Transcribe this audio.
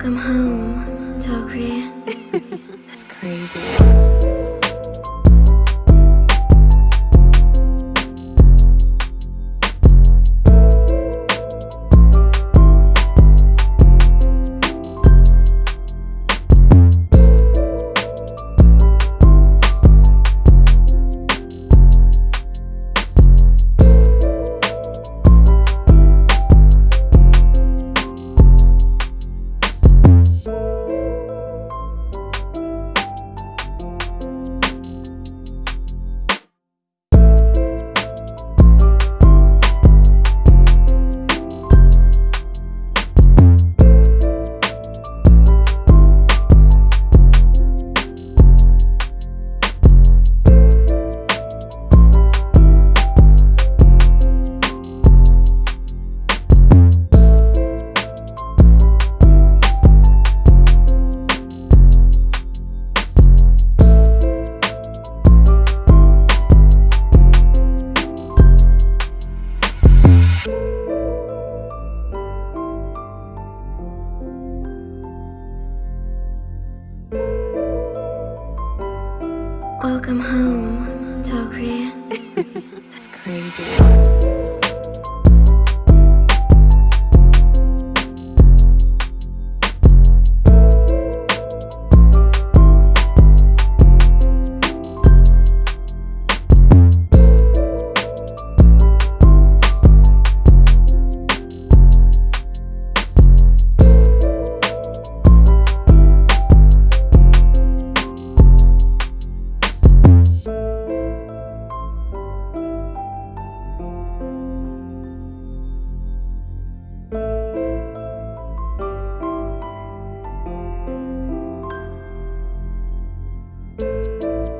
Welcome home, Tokri. That's crazy. Welcome home, Tokri. That's crazy. Música